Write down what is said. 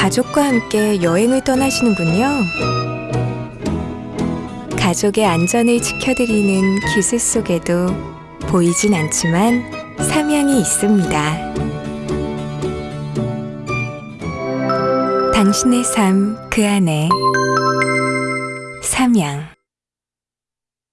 가족과 함께 여행을 떠나시는군요. 가족의 안전을 지켜드리는 기술 속에도 보이진 않지만 사명이 있습니다. 당신의 삶 그 안에 사명